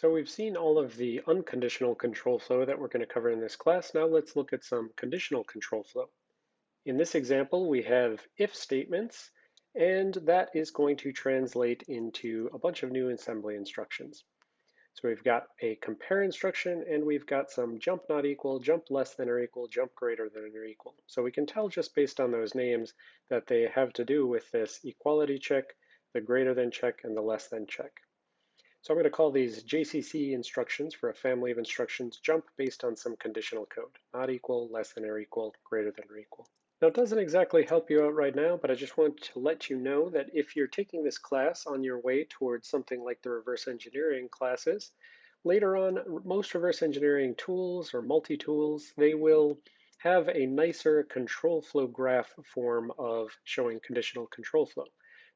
So we've seen all of the unconditional control flow that we're going to cover in this class. Now let's look at some conditional control flow. In this example, we have if statements, and that is going to translate into a bunch of new assembly instructions. So we've got a compare instruction, and we've got some jump not equal, jump less than or equal, jump greater than or equal. So we can tell just based on those names that they have to do with this equality check, the greater than check, and the less than check. So I'm going to call these JCC instructions for a family of instructions jump based on some conditional code, not equal, less than or equal, greater than or equal. Now it doesn't exactly help you out right now, but I just want to let you know that if you're taking this class on your way towards something like the reverse engineering classes, later on, most reverse engineering tools or multi-tools, they will have a nicer control flow graph form of showing conditional control flow.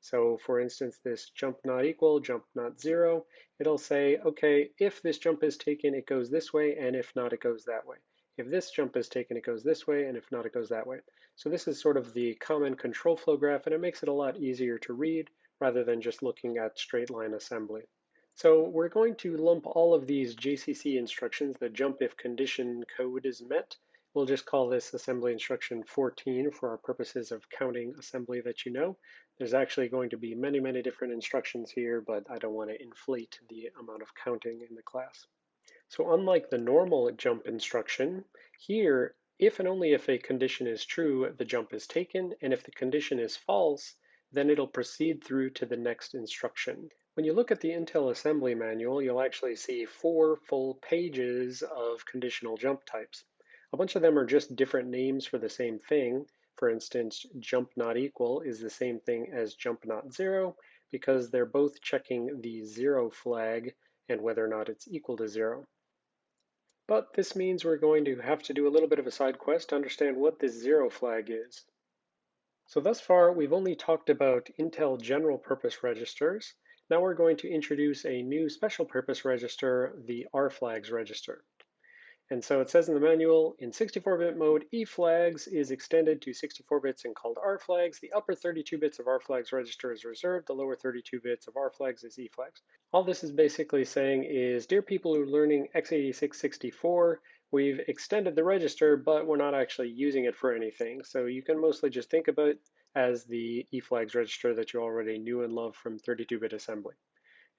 So for instance, this jump not equal, jump not zero, it'll say, okay, if this jump is taken, it goes this way, and if not, it goes that way. If this jump is taken, it goes this way, and if not, it goes that way. So this is sort of the common control flow graph, and it makes it a lot easier to read rather than just looking at straight line assembly. So we're going to lump all of these JCC instructions, the jump if condition code is met. We'll just call this assembly instruction 14 for our purposes of counting assembly that you know. There's actually going to be many, many different instructions here, but I don't want to inflate the amount of counting in the class. So unlike the normal jump instruction, here, if and only if a condition is true, the jump is taken, and if the condition is false, then it'll proceed through to the next instruction. When you look at the Intel assembly manual, you'll actually see four full pages of conditional jump types. A bunch of them are just different names for the same thing, for instance, jump not equal is the same thing as jump not zero because they're both checking the zero flag and whether or not it's equal to zero. But this means we're going to have to do a little bit of a side quest to understand what this zero flag is. So thus far, we've only talked about Intel general purpose registers. Now we're going to introduce a new special purpose register, the RFlags register. And so it says in the manual, in 64-bit mode, E flags is extended to 64 bits and called R flags. The upper 32 bits of R flags register is reserved. The lower 32 bits of R flags is E flags. All this is basically saying is, dear people who are learning x86 64, we've extended the register, but we're not actually using it for anything. So you can mostly just think about it as the E flags register that you already knew and loved from 32-bit assembly.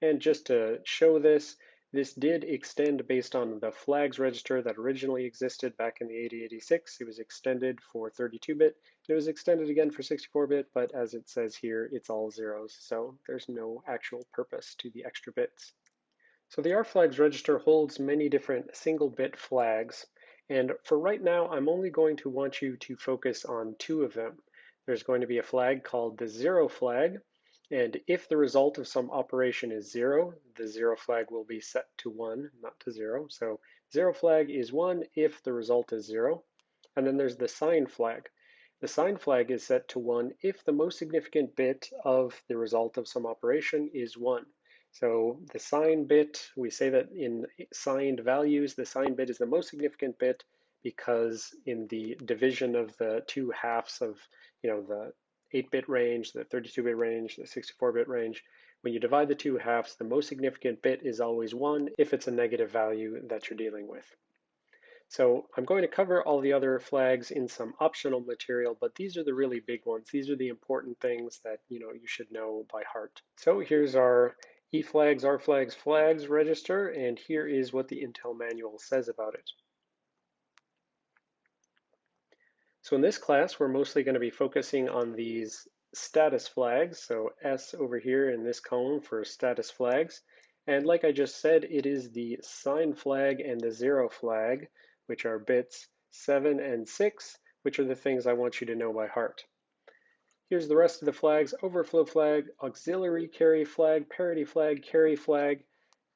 And just to show this, this did extend based on the flags register that originally existed back in the 8086. It was extended for 32-bit. It was extended again for 64-bit, but as it says here, it's all zeros, so there's no actual purpose to the extra bits. So the RFlags register holds many different single-bit flags, and for right now, I'm only going to want you to focus on two of them. There's going to be a flag called the zero flag, and if the result of some operation is zero, the zero flag will be set to one, not to zero. So zero flag is one if the result is zero. And then there's the sign flag. The sign flag is set to one if the most significant bit of the result of some operation is one. So the sign bit, we say that in signed values, the sign bit is the most significant bit because in the division of the two halves of, you know, the 8-bit range, the 32-bit range, the 64-bit range. When you divide the two halves, the most significant bit is always 1 if it's a negative value that you're dealing with. So I'm going to cover all the other flags in some optional material, but these are the really big ones. These are the important things that you know you should know by heart. So here's our E flags, R flags, flags register, and here is what the Intel manual says about it. So in this class, we're mostly going to be focusing on these status flags. So S over here in this column for status flags. And like I just said, it is the sign flag and the zero flag, which are bits 7 and 6, which are the things I want you to know by heart. Here's the rest of the flags, overflow flag, auxiliary carry flag, parity flag, carry flag.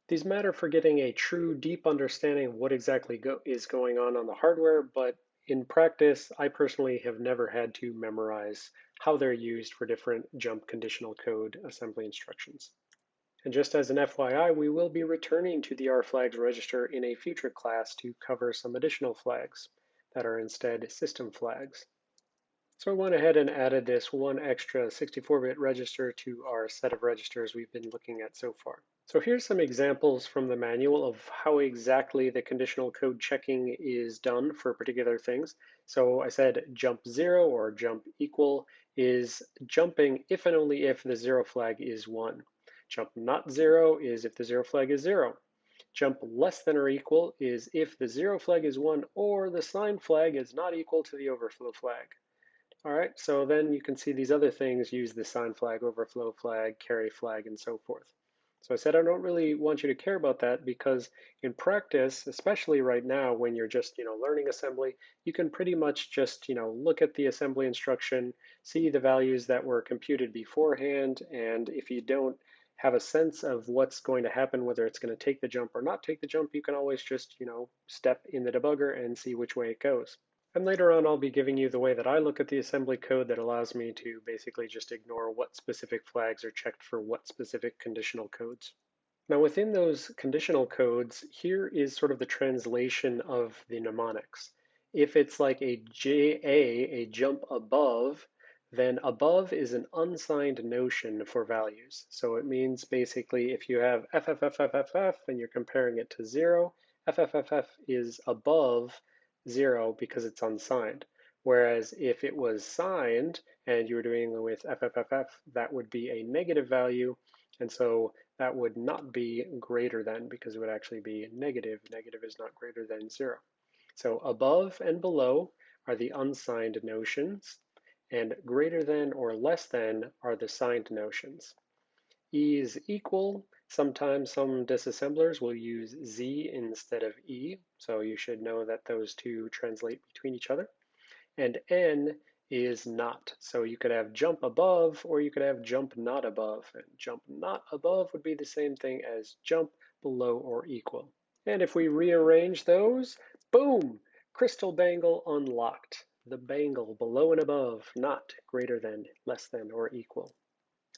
These matter for getting a true deep understanding of what exactly go is going on on the hardware, but in practice, I personally have never had to memorize how they're used for different jump conditional code assembly instructions. And just as an FYI, we will be returning to the RFlags register in a future class to cover some additional flags that are instead system flags. So I went ahead and added this one extra 64-bit register to our set of registers we've been looking at so far. So here's some examples from the manual of how exactly the conditional code checking is done for particular things. So I said jump zero or jump equal is jumping if and only if the zero flag is one. Jump not zero is if the zero flag is zero. Jump less than or equal is if the zero flag is one or the sign flag is not equal to the overflow flag. All right, so then you can see these other things use the sign flag, overflow flag, carry flag, and so forth. So I said I don't really want you to care about that because in practice, especially right now when you're just you know learning assembly, you can pretty much just you know look at the assembly instruction, see the values that were computed beforehand, and if you don't have a sense of what's going to happen, whether it's going to take the jump or not take the jump, you can always just you know step in the debugger and see which way it goes. And later on, I'll be giving you the way that I look at the assembly code that allows me to basically just ignore what specific flags are checked for what specific conditional codes. Now within those conditional codes, here is sort of the translation of the mnemonics. If it's like a JA, a jump above, then above is an unsigned notion for values. So it means basically if you have FFFFFF and you're comparing it to zero, FFFF is above zero because it's unsigned. Whereas if it was signed and you were doing with FFFF, that would be a negative value. And so that would not be greater than because it would actually be negative. Negative is not greater than zero. So above and below are the unsigned notions and greater than or less than are the signed notions. E is equal Sometimes some disassemblers will use Z instead of E, so you should know that those two translate between each other. And N is not, so you could have jump above or you could have jump not above. And jump not above would be the same thing as jump below or equal. And if we rearrange those, boom, crystal bangle unlocked. The bangle below and above, not greater than, less than, or equal.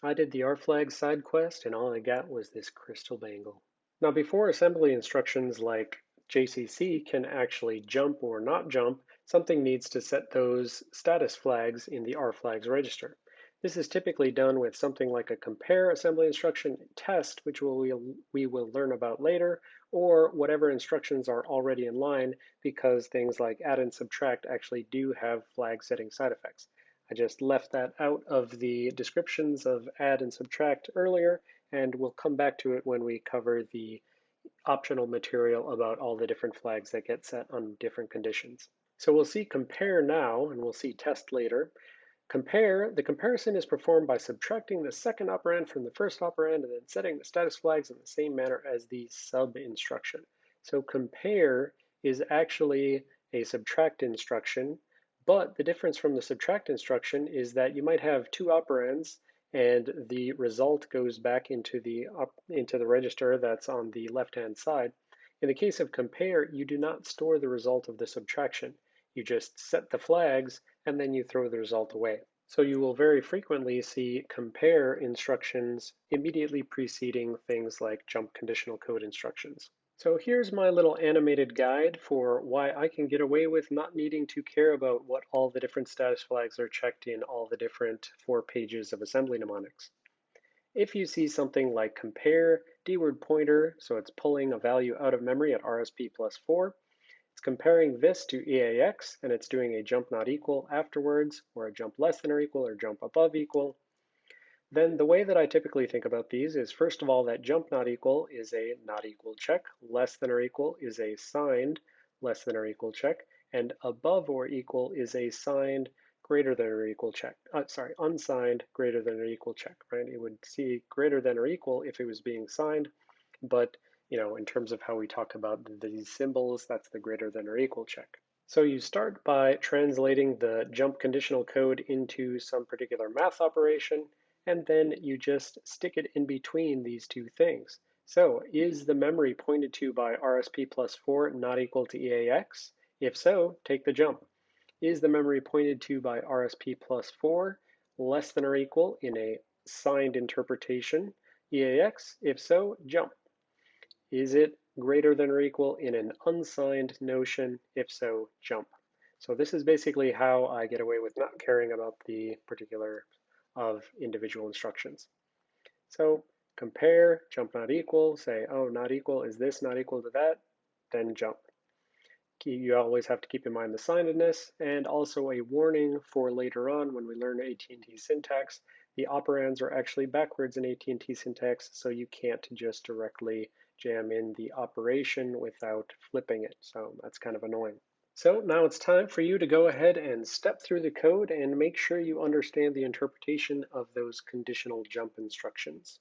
I did the rflag side quest and all I got was this crystal bangle. Now before assembly instructions like JCC can actually jump or not jump, something needs to set those status flags in the rflags register. This is typically done with something like a compare assembly instruction test, which we'll, we will learn about later, or whatever instructions are already in line because things like add and subtract actually do have flag setting side effects. I just left that out of the descriptions of add and subtract earlier, and we'll come back to it when we cover the optional material about all the different flags that get set on different conditions. So we'll see compare now, and we'll see test later. Compare, the comparison is performed by subtracting the second operand from the first operand and then setting the status flags in the same manner as the sub instruction. So compare is actually a subtract instruction but the difference from the subtract instruction is that you might have two operands and the result goes back into the up, into the register that's on the left-hand side. In the case of compare, you do not store the result of the subtraction. You just set the flags and then you throw the result away. So you will very frequently see compare instructions immediately preceding things like jump conditional code instructions. So here's my little animated guide for why I can get away with not needing to care about what all the different status flags are checked in all the different four pages of assembly mnemonics. If you see something like compare dword pointer, so it's pulling a value out of memory at RSP plus 4, it's comparing this to EAX, and it's doing a jump not equal afterwards, or a jump less than or equal, or jump above equal, then the way that I typically think about these is first of all that jump not equal is a not equal check, less than or equal is a signed less than or equal check, and above or equal is a signed greater than or equal check. Uh, sorry, unsigned greater than or equal check, right? It would see greater than or equal if it was being signed, but you know, in terms of how we talk about these symbols, that's the greater than or equal check. So you start by translating the jump conditional code into some particular math operation, and then you just stick it in between these two things. So is mm-hmm. the memory pointed to by RSP plus 4 not equal to EAX? If so, take the jump. Is the memory pointed to by RSP plus 4 less than or equal in a signed interpretation EAX? If so, jump. Is it greater than or equal in an unsigned notion? If so, jump. So this is basically how I get away with not caring about the particular of individual instructions. So compare, jump not equal, say, oh, not equal, is this not equal to that? Then jump. You always have to keep in mind the signedness and also a warning for later on when we learn AT&T syntax. The operands are actually backwards in AT&T syntax, so you can't just directly jam in the operation without flipping it. So that's kind of annoying. So now it's time for you to go ahead and step through the code and make sure you understand the interpretation of those conditional jump instructions.